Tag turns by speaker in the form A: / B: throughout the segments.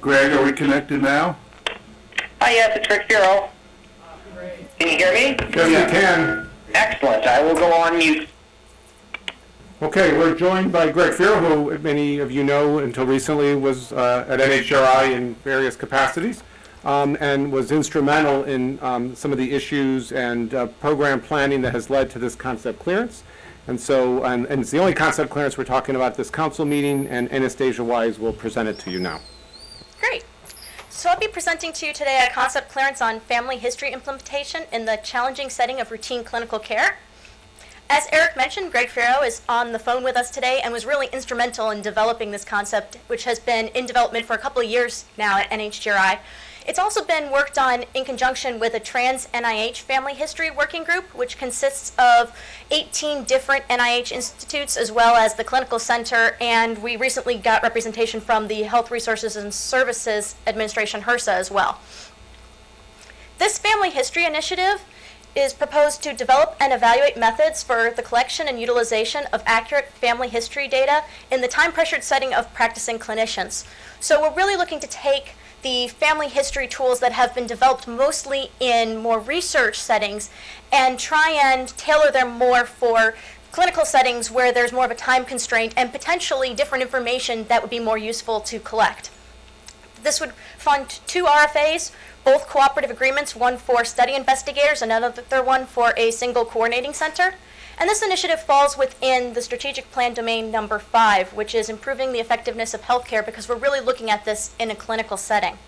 A: Greg, are we connected now?
B: Hi, yes, it's Rick Feero. Can you hear me?
C: Yes, we can.
B: Excellent. I will go on mute.
C: Okay, we're joined by Greg Feero, who many of you know until recently was uh, at NHGRI in various capacities, um, and was instrumental in um, some of the issues and uh, program planning that has led to this concept clearance. And so, and, and it's the only concept clearance we're talking about at this council meeting, and Anastasia Wise will present it to you now.
D: So I'll be presenting to you today a concept clearance on family history implementation in the challenging setting of routine clinical care. As Eric mentioned, Greg Feero is on the phone with us today and was really instrumental in developing this concept, which has been in development for a couple of years now at NHGRI. It's also been worked on in conjunction with a trans NIH family history working group, which consists of 18 different NIH institutes as well as the clinical center. And we recently got representation from the Health Resources and Services Administration, HRSA, as well. This family history initiative is proposed to develop and evaluate methods for the collection and utilization of accurate family history data in the time pressured setting of practicing clinicians. So we're really looking to take the family history tools that have been developed mostly in more research settings and try and tailor them more for clinical settings where there's more of a time constraint and potentially different information that would be more useful to collect. This would fund two RFAs, both cooperative agreements, one for study investigators, another one for a single coordinating center. And this initiative falls within the strategic plan domain number five, which is improving the effectiveness of healthcare because we're really looking at this in a clinical setting.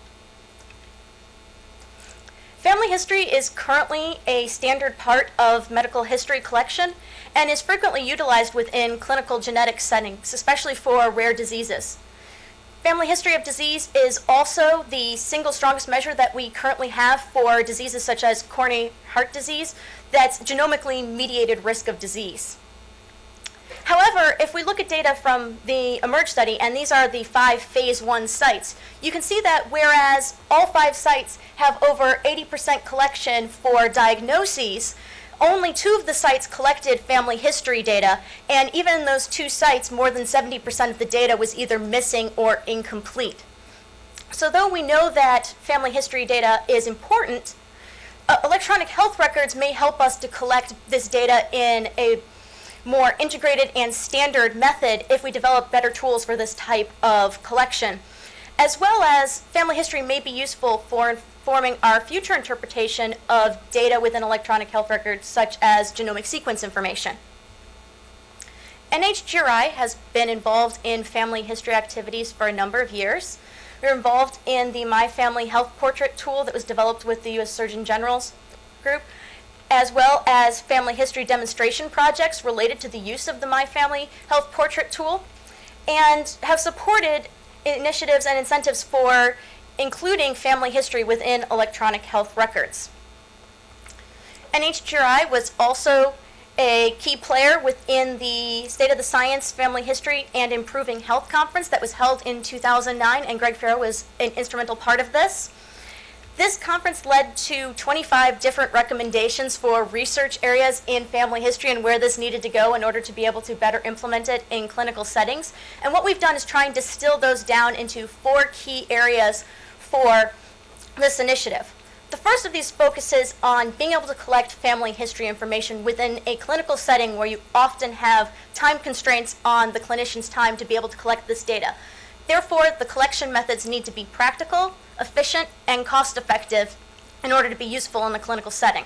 D: Family history is currently a standard part of medical history collection and is frequently utilized within clinical genetic settings, especially for rare diseases. Family history of disease is also the single strongest measure that we currently have for diseases such as coronary heart disease, that's genomically mediated risk of disease. However, if we look at data from the eMERGE study, and these are the five phase one sites, you can see that whereas all five sites have over 80% collection for diagnoses, only two of the sites collected family history data, and even in those two sites, more than 70% of the data was either missing or incomplete. So though we know that family history data is important, uh, electronic health records may help us to collect this data in a more integrated and standard method if we develop better tools for this type of collection. As well as family history may be useful for informing our future interpretation of data within electronic health records such as genomic sequence information. NHGRI has been involved in family history activities for a number of years. We are involved in the My Family Health Portrait tool that was developed with the U.S. Surgeon General's group, as well as family history demonstration projects related to the use of the My Family Health Portrait tool, and have supported initiatives and incentives for including family history within electronic health records. NHGRI was also a key player within the State of the Science Family History and Improving Health Conference that was held in 2009, and Greg Feero was an instrumental part of this. This conference led to 25 different recommendations for research areas in family history and where this needed to go in order to be able to better implement it in clinical settings. And what we've done is try and distill those down into four key areas for this initiative. The first of these focuses on being able to collect family history information within a clinical setting where you often have time constraints on the clinician's time to be able to collect this data. Therefore, the collection methods need to be practical, efficient, and cost effective in order to be useful in a clinical setting.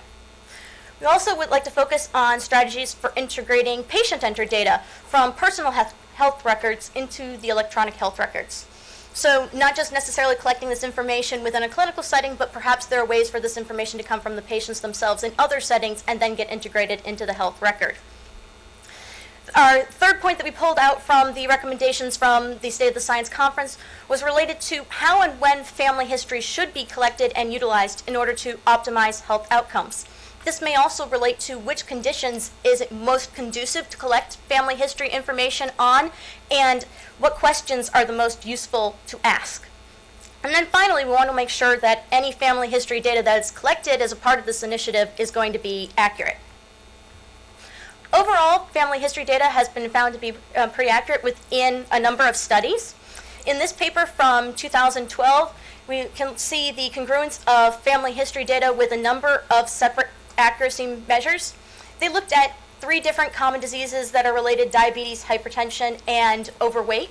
D: We also would like to focus on strategies for integrating patient-entered data from personal health records into the electronic health records. So not just necessarily collecting this information within a clinical setting, but perhaps there are ways for this information to come from the patients themselves in other settings and then get integrated into the health record. Our third point that we pulled out from the recommendations from the State of the Science Conference was related to how and when family history should be collected and utilized in order to optimize health outcomes. This may also relate to which conditions is it most conducive to collect family history information on and what questions are the most useful to ask. And then finally, we want to make sure that any family history data that is collected as a part of this initiative is going to be accurate. Overall, family history data has been found to be uh, pretty accurate within a number of studies. In this paper from 2012, we can see the congruence of family history data with a number of separate accuracy measures. They looked at three different common diseases that are related diabetes, hypertension, and overweight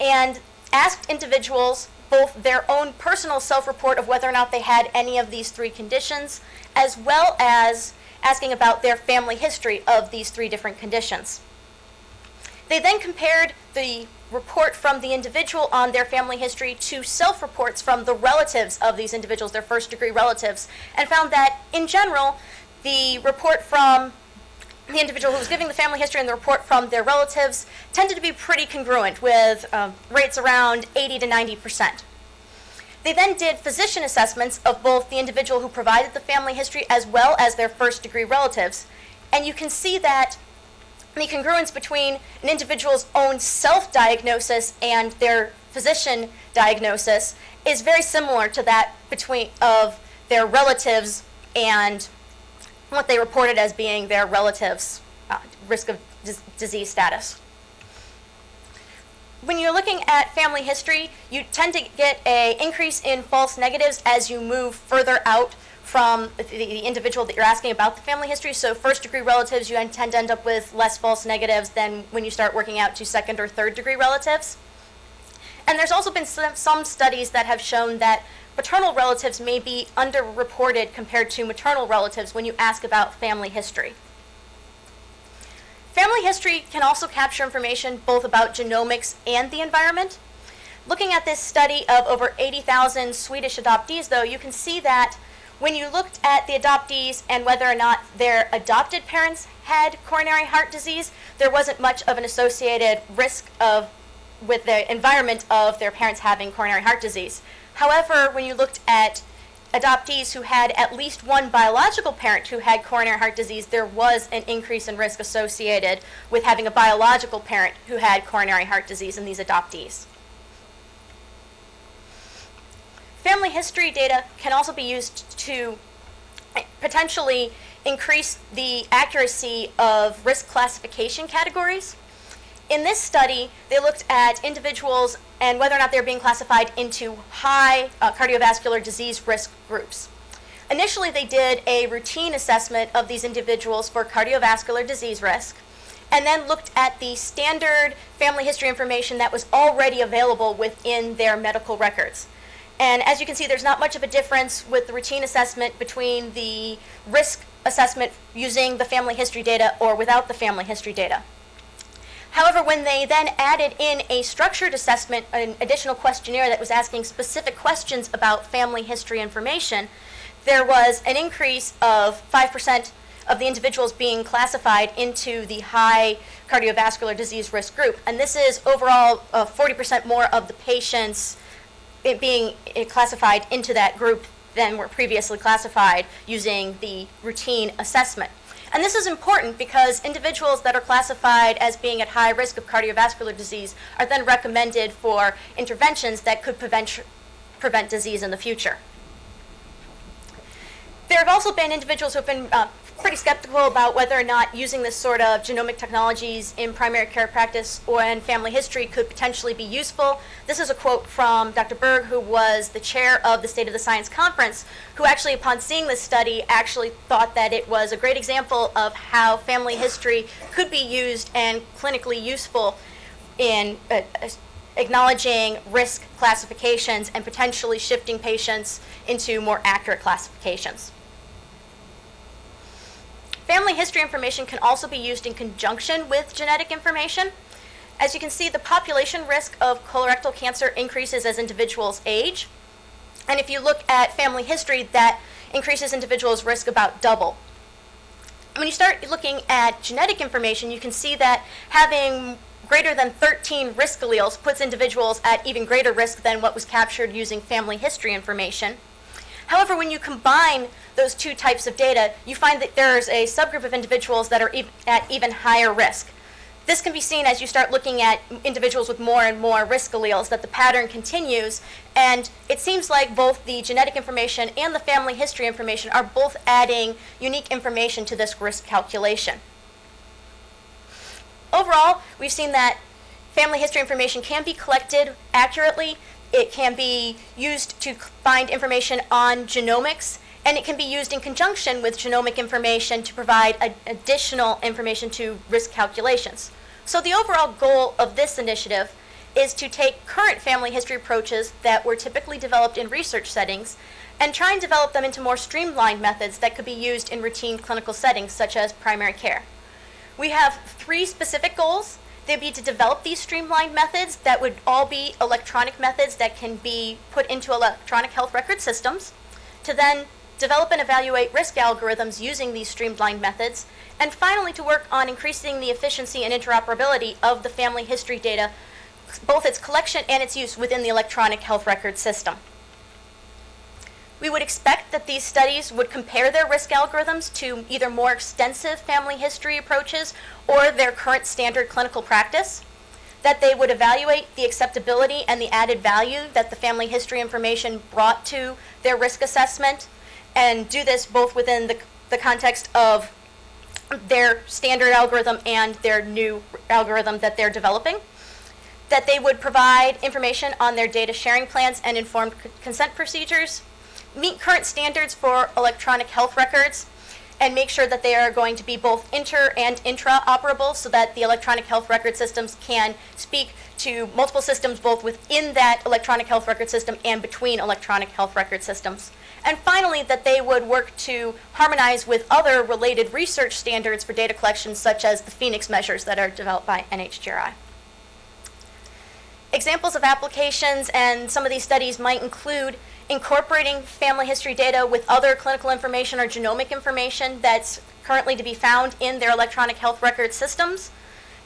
D: and asked individuals both their own personal self-report of whether or not they had any of these three conditions, as well as asking about their family history of these three different conditions. They then compared the report from the individual on their family history to self-reports from the relatives of these individuals, their first-degree relatives, and found that, in general, the report from the individual who was giving the family history and the report from their relatives tended to be pretty congruent with um, rates around 80 to 90 percent. They then did physician assessments of both the individual who provided the family history as well as their first degree relatives. And you can see that the congruence between an individual's own self diagnosis and their physician diagnosis is very similar to that between of their relatives and what they reported as being their relatives' uh, risk of disease status. When you're looking at family history, you tend to get a increase in false negatives as you move further out from the, the individual that you're asking about the family history. So first degree relatives, you tend to end up with less false negatives than when you start working out to second or third degree relatives. And there's also been some, some studies that have shown that paternal relatives may be underreported compared to maternal relatives when you ask about family history. Family history can also capture information both about genomics and the environment. Looking at this study of over 80,000 Swedish adoptees, though, you can see that when you looked at the adoptees and whether or not their adopted parents had coronary heart disease, there wasn't much of an associated risk of with the environment of their parents having coronary heart disease. However, when you looked at adoptees who had at least one biological parent who had coronary heart disease, there was an increase in risk associated with having a biological parent who had coronary heart disease in these adoptees. Family history data can also be used to potentially increase the accuracy of risk classification categories. In this study, they looked at individuals and whether or not they're being classified into high uh, cardiovascular disease risk groups. Initially, they did a routine assessment of these individuals for cardiovascular disease risk, and then looked at the standard family history information that was already available within their medical records. And as you can see, there's not much of a difference with the routine assessment between the risk assessment using the family history data or without the family history data. However, when they then added in a structured assessment, an additional questionnaire that was asking specific questions about family history information, there was an increase of 5% of the individuals being classified into the high cardiovascular disease risk group. And this is overall uh, 40% more of the patients it being classified into that group than were previously classified using the routine assessment. And this is important because individuals that are classified as being at high risk of cardiovascular disease are then recommended for interventions that could prevent, prevent disease in the future. There have also been individuals who have been uh, pretty skeptical about whether or not using this sort of genomic technologies in primary care practice or in family history could potentially be useful. This is a quote from Dr. Berg, who was the chair of the State of the Science Conference, who actually, upon seeing this study, actually thought that it was a great example of how family history could be used and clinically useful in uh, acknowledging risk classifications and potentially shifting patients into more accurate classifications. Family history information can also be used in conjunction with genetic information. As you can see, the population risk of colorectal cancer increases as individuals age. And if you look at family history, that increases individuals' risk about double. When you start looking at genetic information, you can see that having greater than 13 risk alleles puts individuals at even greater risk than what was captured using family history information. However, when you combine those two types of data, you find that there's a subgroup of individuals that are at even higher risk. This can be seen as you start looking at individuals with more and more risk alleles, that the pattern continues, and it seems like both the genetic information and the family history information are both adding unique information to this risk calculation. Overall, we've seen that family history information can be collected accurately. It can be used to find information on genomics, and it can be used in conjunction with genomic information to provide additional information to risk calculations. So the overall goal of this initiative is to take current family history approaches that were typically developed in research settings and try and develop them into more streamlined methods that could be used in routine clinical settings such as primary care. We have three specific goals. They'd be to develop these streamlined methods that would all be electronic methods that can be put into electronic health record systems, to then develop and evaluate risk algorithms using these streamlined methods, and finally to work on increasing the efficiency and interoperability of the family history data, both its collection and its use within the electronic health record system. We would expect that these studies would compare their risk algorithms to either more extensive family history approaches or their current standard clinical practice, that they would evaluate the acceptability and the added value that the family history information brought to their risk assessment, and do this both within the, the context of their standard algorithm and their new algorithm that they're developing that they would provide information on their data sharing plans and informed consent procedures, meet current standards for electronic health records, and make sure that they are going to be both inter and intra-operable so that the electronic health record systems can speak to multiple systems both within that electronic health record system and between electronic health record systems. And finally, that they would work to harmonize with other related research standards for data collection, such as the PhenX measures that are developed by NHGRI. Examples of applications and some of these studies might include incorporating family history data with other clinical information or genomic information that's currently to be found in their electronic health record systems.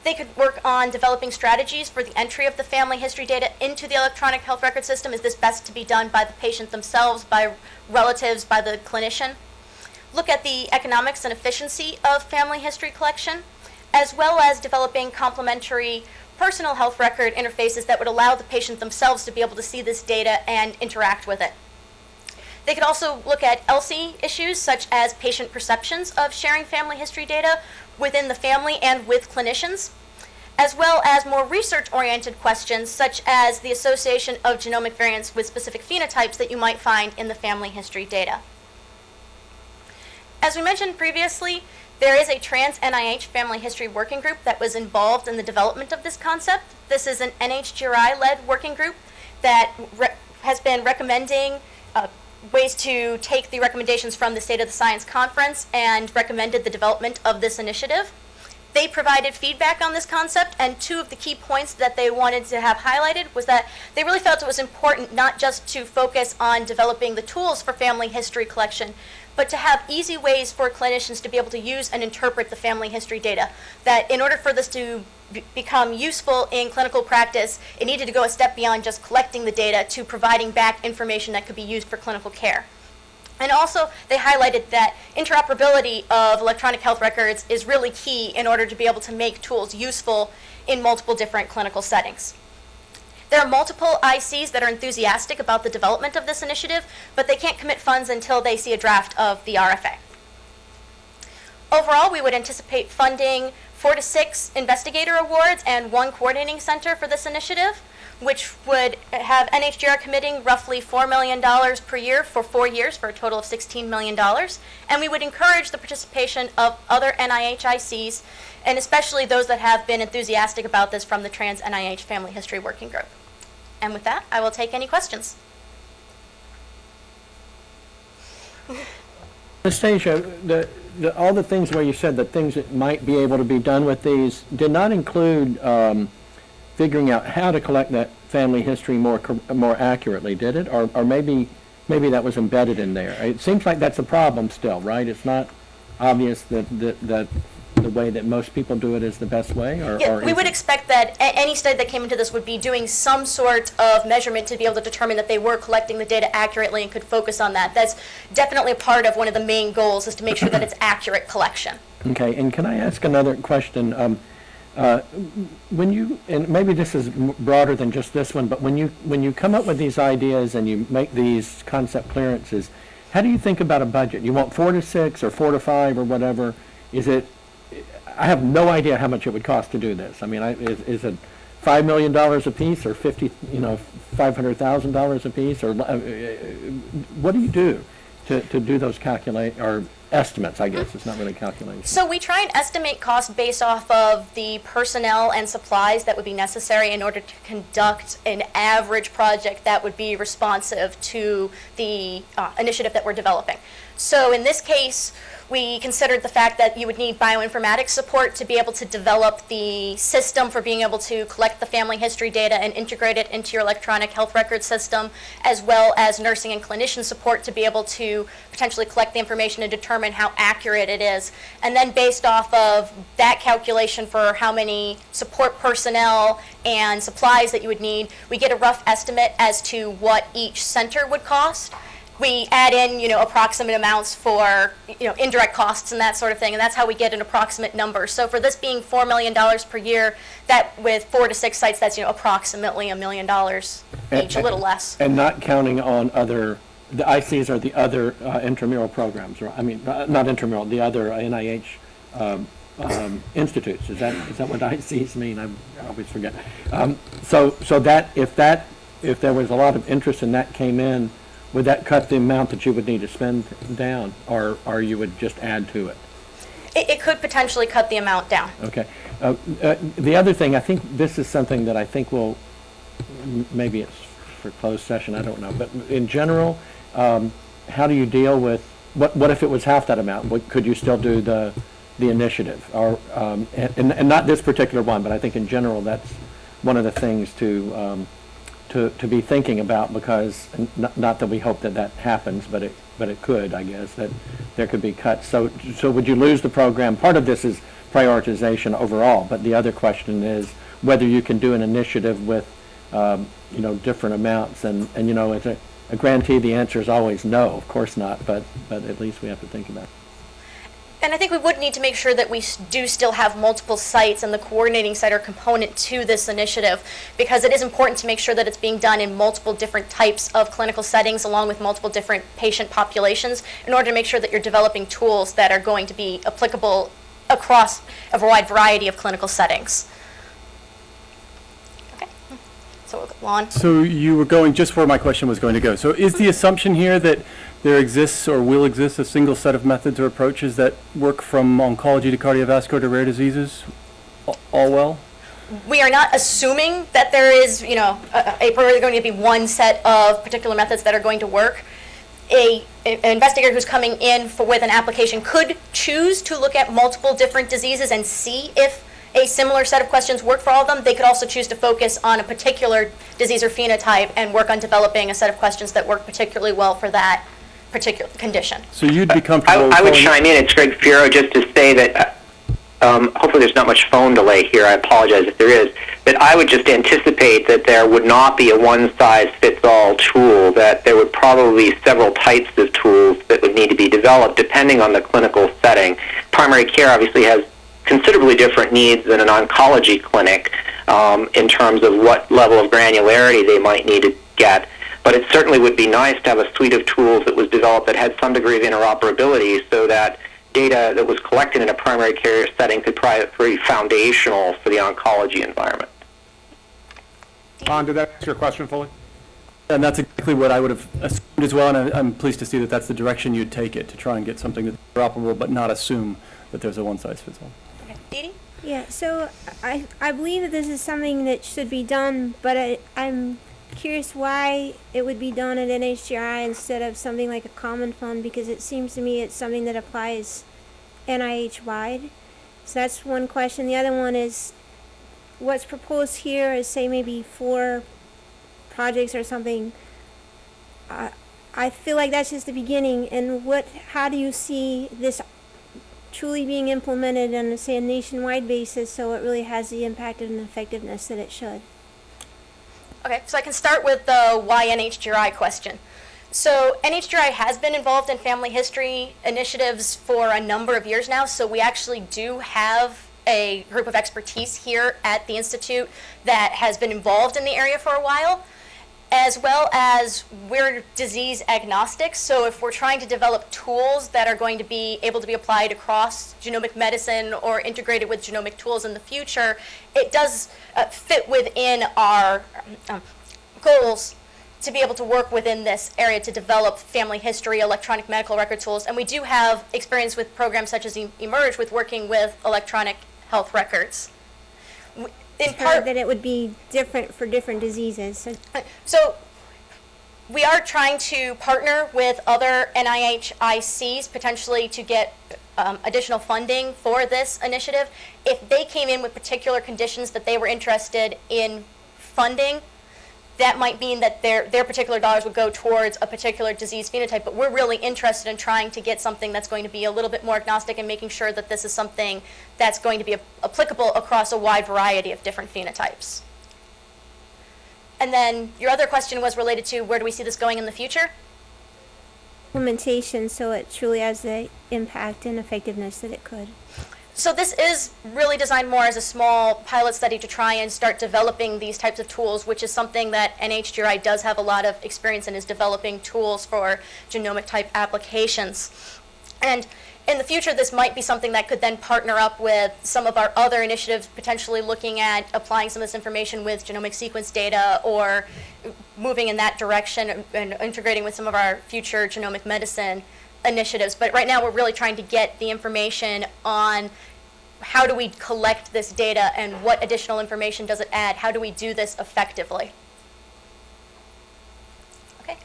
D: They could work on developing strategies for the entry of the family history data into the electronic health record system. Is this best to be done by the patient themselves, by relatives, by the clinician? Look at the economics and efficiency of family history collection, as well as developing complementary personal health record interfaces that would allow the patient themselves to be able to see this data and interact with it. They could also look at ELSI issues such as patient perceptions of sharing family history data within the family and with clinicians, as well as more research-oriented questions such as the association of genomic variants with specific phenotypes that you might find in the family history data. As we mentioned previously, there is a trans NIH family history working group that was involved in the development of this concept. This is an NHGRI led working group that has been recommending uh, ways to take the recommendations from the State of the Science Conference and recommended the development of this initiative. They provided feedback on this concept, and two of the key points that they wanted to have highlighted was that they really felt it was important not just to focus on developing the tools for family history collection, but to have easy ways for clinicians to be able to use and interpret the family history data. That in order for this to become useful in clinical practice, it needed to go a step beyond just collecting the data to providing back information that could be used for clinical care. And also, they highlighted that interoperability of electronic health records is really key in order to be able to make tools useful in multiple different clinical settings. There are multiple ICs that are enthusiastic about the development of this initiative, but they can't commit funds until they see a draft of the RFA. Overall, we would anticipate funding four to six investigator awards and one coordinating center for this initiative, which would have NHGRI committing roughly $4 million per year for four years for a total of $16 million. And we would encourage the participation of other NIH ICs, and especially those that have been enthusiastic about this from the Trans NIH Family History Working Group. And with that, I will take any questions.
E: Anastasia, the, the, all the things where you said the things that might be able to be done with these did not include um, figuring out how to collect that family history more more accurately, did it? Or, or maybe maybe that was embedded in there. It seems like that's a problem still, right? It's not obvious that that, that the way that most people do it is the best way, or,
D: Yeah,
E: or
D: we would
E: it-
D: expect that a- any study that came into this would be doing some sort of measurement to be able to determine that they were collecting the data accurately and could focus on that. That's definitely a part of one of the main goals is to make sure that it's accurate collection.
E: Okay, and can I ask another question? Um, uh, When you, and maybe this is broader than just this one, but when you, when you come up with these ideas and you make these concept clearances, how do you think about a budget? You want four to six or four to five or whatever? Is it, I have no idea how much it would cost to do this. I mean, I, is, is it five million dollars a piece or fifty, you know, five hundred thousand dollars a piece or, uh, uh, what do you do to, to do those calculate, or estimates, I guess, it's not really calculations?
D: So we try and estimate cost based off of the personnel and supplies that would be necessary in order to conduct an average project that would be responsive to the uh, initiative that we're developing. So in this case, we considered the fact that you would need bioinformatics support to be able to develop the system for being able to collect the family history data and integrate it into your electronic health record system, as well as nursing and clinician support to be able to potentially collect the information and determine how accurate it is. And then based off of that calculation for how many support personnel and supplies that you would need, we get a rough estimate as to what each center would cost we add in, you know, approximate amounts for, you know, indirect costs and that sort of thing, and that's how we get an approximate number. So for this being $4 million per year, that with four to six sites, that's, you know, approximately a million dollars each, a little less.
E: And not counting on other, the ICs are the other uh, intramural programs, right? I mean, uh, not intramural, the other NIH um, um, institutes. Is that, is that what ICs mean? I always forget. Um, So, so that, if that, if there was a lot of interest and that came in, would that cut the amount that you would need to spend down, or, or you would just add to it?
D: It, it could potentially cut the amount down.
E: Okay. Uh, uh, The other thing, I think this is something that I think will, maybe it's for closed session, I don't know, but in general, um, how do you deal with, what, what if it was half that amount? What, could you still do the, the initiative? Or, um, and, and not this particular one, but I think in general, that's one of the things to, um, to, to be thinking about because, not, not that we hope that that happens, but it, but it could, I guess, that there could be cuts. So, so would you lose the program? Part of this is prioritization overall, but the other question is whether you can do an initiative with, um, you know, different amounts. And, and you know, as a, a grantee, the answer is always no, of course not, but, but at least we have to think about it.
D: And I think we would need to make sure that we do still have multiple sites and the coordinating site are component to this initiative because it is important to make sure that it's being done in multiple different types of clinical settings along with multiple different patient populations in order to make sure that you're developing tools that are going to be applicable across a wide variety of clinical settings. Okay, so we'll go on.
F: So you were going just where my question was going to go. So is the assumption here that there exists or will exist a single set of methods or approaches that work from oncology to cardiovascular to rare diseases? All well?
D: we are not assuming that there is, you know, a, a going to be one set of particular methods that are going to work. A, a- an investigator who's coming in for, with an application could choose to look at multiple different diseases and see if a similar set of questions work for all of them. They could also choose to focus on a particular disease or phenotype and work on developing a set of questions that work particularly well for that particular condition.
F: So you'd be
B: I,
F: comfortable
B: I would chime in. It's Greg Feero just to say that. Uh, um, hopefully, there's not much phone delay here. I apologize if there is. But I would just anticipate that there would not be a one-size-fits-all tool. That there would probably be several types of tools that would need to be developed depending on the clinical setting. Primary care obviously has considerably different needs than an oncology clinic um, in terms of what level of granularity they might need to get. But it certainly would be nice to have a suite of tools that was developed that had some degree of interoperability so that data that was collected in a primary care setting could pri- be foundational for the oncology environment.
C: Ron, did that answer your question fully?
F: And that's exactly what I would have assumed as well, and I- I'm pleased to see that that's the direction you'd take it, to try and get something that's interoperable, but not assume that there's a one-size-fits-all.
D: Okay. Dee Dee?
G: Yeah, so I, I believe that this is something that should be done, but I, I'm curious why it would be done at NHGRI instead of something like a common fund because it seems to me it's something that applies NIH wide. So that's one question. The other one is what's proposed here is say maybe four projects or something. I I feel like that's just the beginning. And what? How do you see this truly being implemented on, say, a nationwide basis so it really has the impact and effectiveness that it should.
D: Okay, so I can start with the why NHGRI question. So NHGRI has been involved in family history initiatives for a number of years now, so we actually do have a group of expertise here at the Institute that has been involved in the area for a while. As well as we're disease agnostic. So if we're trying to develop tools that are going to be able to be applied across genomic medicine or integrated with genomic tools in the future, it does uh, fit within our um, goals to be able to work within this area to develop family history, electronic medical record tools. And we do have experience with programs such as eMERGE with working with electronic health records. In part,
G: that it would be different for different diseases. So
D: so we are trying to partner with other NIH NIHICs potentially to get um, additional funding for this initiative. If they came in with particular conditions that they were interested in funding, that might mean that their, their particular dollars would go towards a particular disease phenotype, but we're really interested in trying to get something that's going to be a little bit more agnostic and making sure that this is something that's going to be applicable across a wide variety of different phenotypes. And then your other question was related to where do we see this going in the future?
G: implementation, so it truly has the impact and effectiveness that it could.
D: So this is really designed more as a small pilot study to try and start developing these types of tools, which is something that NHGRI does have a lot of experience in, is developing tools for genomic type applications. And in the future, this might be something that could then partner up with some of our other initiatives, potentially looking at applying some of this information with genomic sequence data or moving in that direction and- and integrating with some of our future genomic medicine initiatives. But right now, we're really trying to get the information on how do we collect this data and what additional information does it add? How do we do this effectively? Okay.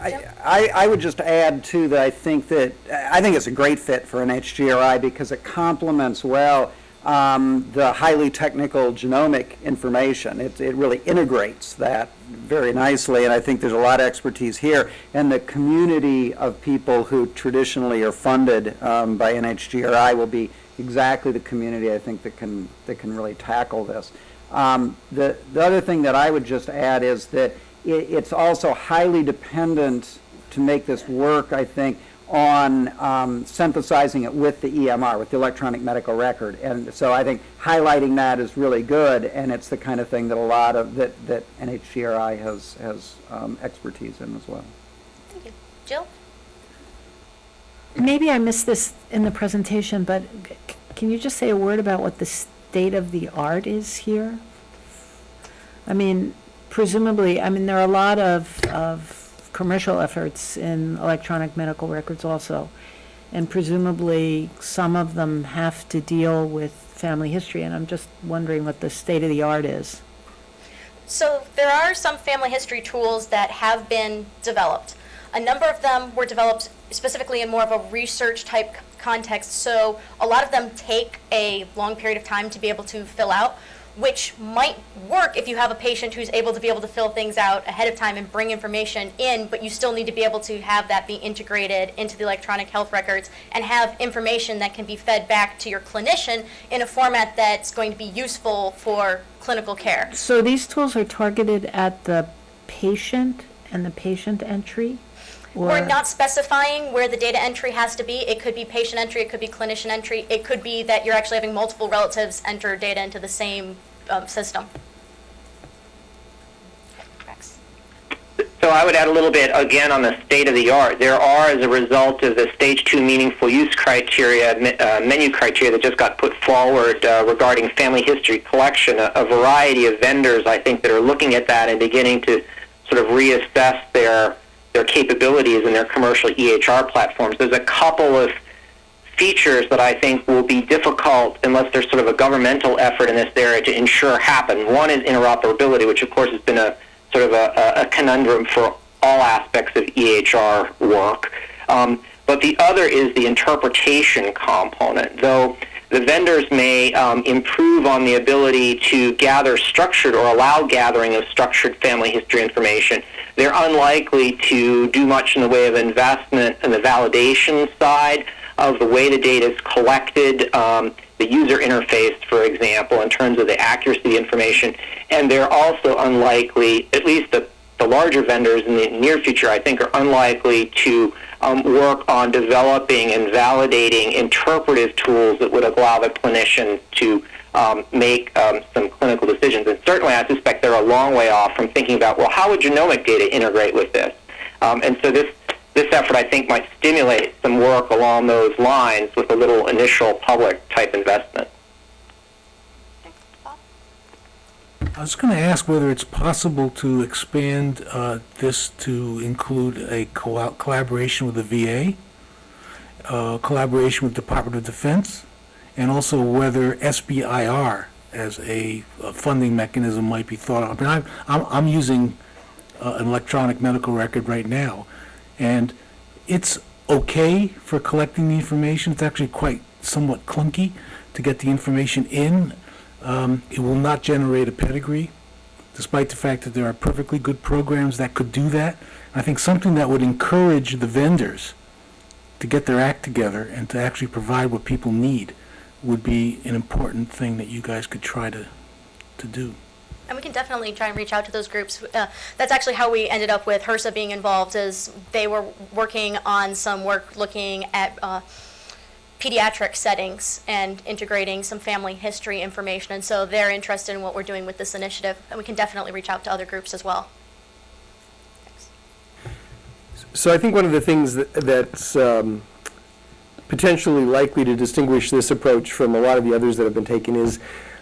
H: I, I I would just add too that I think that, I think it's a great fit for NHGRI because it complements well um, the highly technical genomic information. It, it really integrates that very nicely, and I think there's a lot of expertise here. And the community of people who traditionally are funded um, by NHGRI will be exactly the community I think that can, that can really tackle this. Um, The, the other thing that I would just add is that i it's also highly dependent to make this work, I think, on um, synthesizing it with the EMR, with the electronic medical record. And so I think highlighting that is really good, and it's the kind of thing that a lot of, that, that NHGRI has, has um, expertise in as well.
D: Thank you. Jill?
I: Maybe I missed this in the presentation, but c- can you just say a word about what the state of the art is here? I mean, presumably, I mean, there are a lot of, of commercial efforts in electronic medical records also. And presumably, some of them have to deal with family history, and I'm just wondering what the state of the art is.
D: So there are some family history tools that have been developed. A number of them were developed specifically in more of a research type context. So a lot of them take a long period of time to be able to fill out, which might work if you have a patient who's able to be able to fill things out ahead of time and bring information in, but you still need to be able to have that be integrated into the electronic health records and have information that can be fed back to your clinician in a format that's going to be useful for clinical care.
I: So these tools are targeted at the patient and the patient entry?
D: We're
I: or-
D: not specifying where the data entry has to be. It could be patient entry, it could be clinician entry, it could be that you're actually having multiple relatives enter data into the same um, system. Rex?
B: So I would add a little bit again on the state of the art. There are, as a result of the stage two meaningful use criteria, me- uh, menu criteria that just got put forward uh, regarding family history collection, a, a variety of vendors I think that are looking at that and beginning to sort of reassess their their capabilities in their commercial EHR platforms. There's a couple of features that I think will be difficult unless there's sort of a governmental effort in this area to ensure happen. One is interoperability, which of course has been a sort of a, a conundrum for all aspects of EHR work. Um, but the other is the interpretation component, though the vendors may um, improve on the ability to gather structured or allow gathering of structured family history information. They're unlikely to do much in the way of investment in the validation side of the way the data is collected, um, the user interface, for example, in terms of the accuracy of the information. And they're also unlikely, at least the, the larger vendors in the near future, I think, are unlikely to um, work on developing and validating interpretive tools that would allow the clinician to um, make um, some clinical decisions. And certainly, I suspect they're a long way off from thinking about, well, how would genomic data integrate with this? Um, and so this this effort, I think, might stimulate some work along those lines with a little initial public type investment.
A: I was going to ask whether it's possible to expand uh, this to include a co- collaboration with the VA, uh, collaboration with Department of Defense, and also whether SBIR as a, a funding mechanism might be thought of. I mean, I'm, I'm, I'm using uh, an electronic medical record right now, and it's okay for collecting the information. It's actually quite somewhat clunky to get the information in. Um, it will not generate a pedigree, despite the fact that there are perfectly good programs that could do that. I think something that would encourage the vendors to get their act together and to actually provide what people need would be an important thing that you guys could try to, to do.
D: And we can definitely try and reach out to those groups. Uh, that's actually how we ended up with HRSA being involved. Is they were working on some work looking at uh, pediatric settings and integrating some family history information, and so they're interested in what we're doing with this initiative. And we can definitely reach out to other groups as well. Thanks.
J: So I think one of the things that, that's um, potentially likely to distinguish this approach from a lot of the others that have been taken is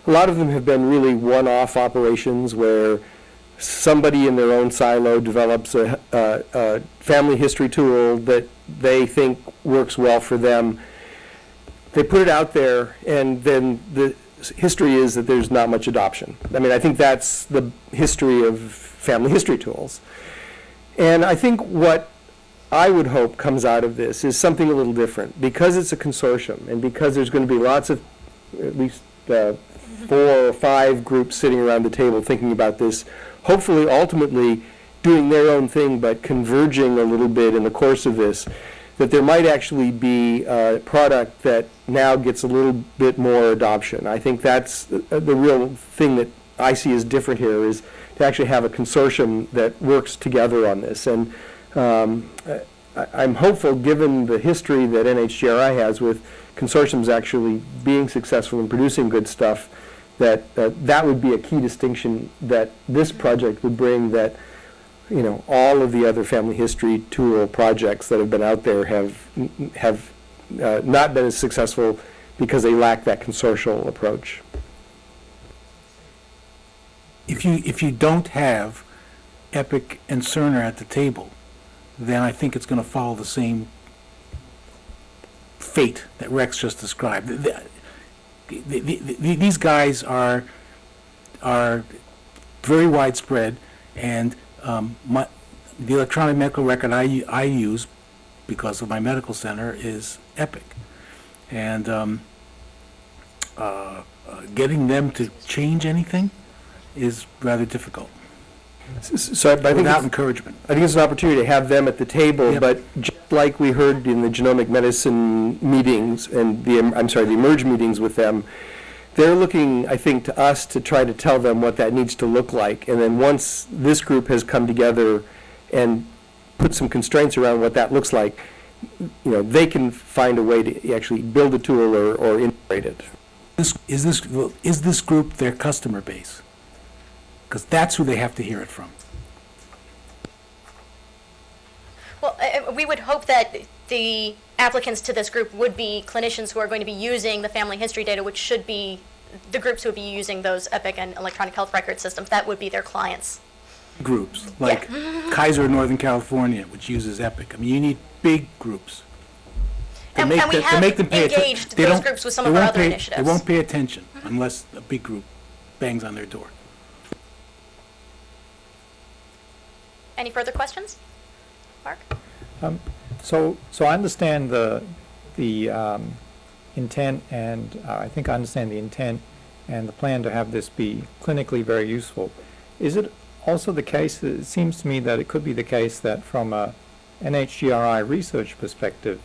J: a lot of them have been really one-off operations where somebody in their own silo develops a, a, a family history tool that they think works well for them. They put it out there, and then the history is that there's not much adoption. I mean, I think that's the history of family history tools. And I think what I would hope comes out of this is something a little different. Because it's a consortium, and because there's going to be lots of, at least uh, four or five groups sitting around the table thinking about this, hopefully ultimately doing their own thing, but converging a little bit in the course of this, that there might actually be a product that now gets a little bit more adoption. I think that's the, the real thing that I see as different here is to actually have a consortium that works together on this. And um, I, I'm hopeful, given the history that NHGRI has with consortiums actually being successful in producing good stuff, that uh, that would be a key distinction that this project would bring that you know all of the other family history tool projects that have been out there have have uh, not been as successful because they lack that consortial approach.
A: If you, if you don't have Epic and Cerner at the table, then I think it's going to follow the same fate that Rex just described. The- the- the- the- These guys are, are very widespread, and um, my, the electronic medical record I use, because of my medical center, is Epic. And um, uh, uh, getting them to change anything is rather difficult,
J: So I I think
A: without
J: it's-
A: encouragement.
J: I think it's an opportunity to have them at the table,
A: Yep.
J: but just like we heard in the genomic medicine meetings and the, I'm sorry, the eMERGE meetings with them, they're looking, I think, to us to try to tell them what that needs to look like. And then once this group has come together and put some constraints around what that looks like, you know, they can find a way to actually build a tool or, or integrate it.
A: This, is this, is this group their customer base? Because that's who they have to hear it from.
D: Well, uh, we would hope that the applicants to this group would be clinicians who are going to be using the family history data, which should be the groups who would be using those EPIC and electronic health record systems. That would be their clients.
A: Groups, like Kaiser Northern California, which uses Epic. I mean, you need big groups. to
D: And-
A: make
D: and we
A: them-
D: have
A: make them pay
D: engaged
A: they
D: those groups with some of our other
A: pay-
D: initiatives.
A: They won't pay attention unless a big group bangs on their door.
D: Any further questions? Mark?
K: So, so I understand the, the um, intent, and uh, I think I understand the intent and the plan to have this be clinically very useful. Is it also the case, it seems to me that it could be the case that from a NHGRI research perspective,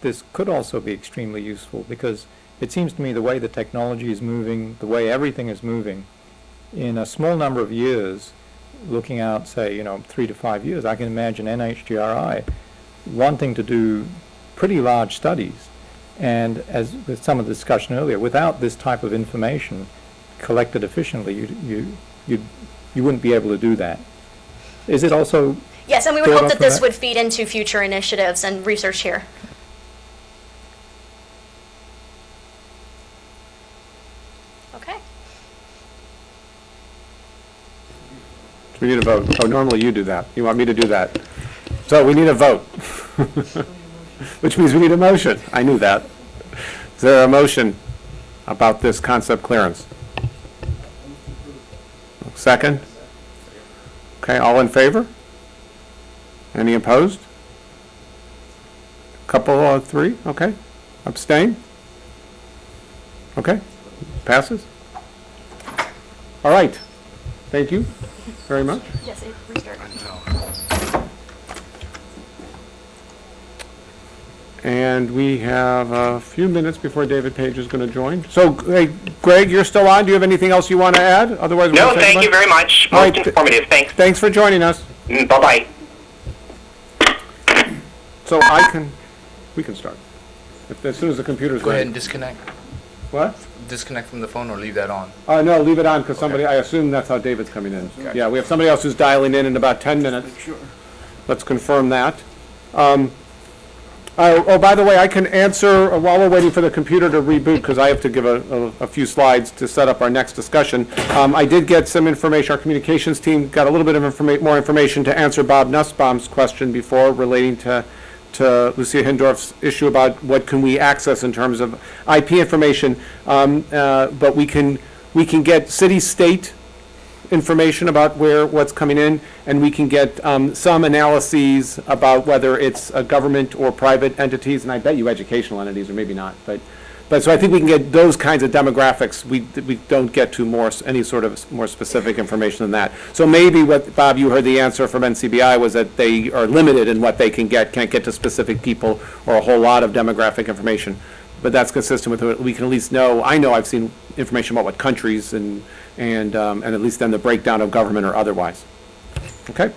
K: this could also be extremely useful, because it seems to me the way the technology is moving, the way everything is moving, in a small number of years, looking out, say, you know, three to five years, I can imagine NHGRI wanting to do pretty large studies And as with some of the discussion earlier, without this type of information collected efficiently, you, you, you, you wouldn't be able to do that. Is it also,
D: Yes, and we would hope that this
K: that.
D: would feed into future initiatives and research here. Okay.
C: We need a vote. Oh, normally you do that. You want me to do that. So we need a vote. Which means we need a motion. I knew that. Is there a motion about this concept clearance? Second? Okay, all in favor? Any opposed? Couple of three, okay. Abstain? Okay, passes? All right, thank you very much.
D: Yes, it restarted.
C: And we have a few minutes before David Page is going to join. So, hey, Greg, you're still on. Do you have anything else you want to add? Otherwise, we'll
B: No, thank
C: goodbye.
B: you very much. Most
C: right.
B: informative. Thanks.
C: Thanks for joining us.
B: Mm, Bye-bye.
C: So I can, we can start. If- As soon as the computer's
L: Go ahead
C: ready.
L: and disconnect.
C: What?
L: Disconnect from the phone or leave that on.
C: Uh, no, leave it on, because somebody, I assume that's how David's coming in.
L: Okay.
C: Yeah, we have somebody else who's dialing in in about 10 minutes. Sure. Let's confirm that. Um, Oh, oh, by the way, I can answer, uh, while we're waiting for the computer to reboot, because I have to give a, a- a few slides to set up our next discussion. Um, I did get some information, our communications team got a little bit of informa, more information to answer Bob Nussbaum's question before relating to, to Lucia Hindorff's issue about what can we access in terms of IP information. Um, uh, but we can, we can get city-state information about where, what's coming in, and we can get um, some analyses about whether it's a government or private entities, and I bet you educational entities, or maybe not, but, but, so I think we can get those kinds of demographics. We, we don't get to more, any sort of more specific information than that. So maybe what, Bob, you heard the answer from NCBI was that they are limited in what they can get, can't get to specific people or a whole lot of demographic information. But that's consistent with what we can at least know, I know I've seen information about what countries and, and, um, and at least then the breakdown of government or otherwise. Okay?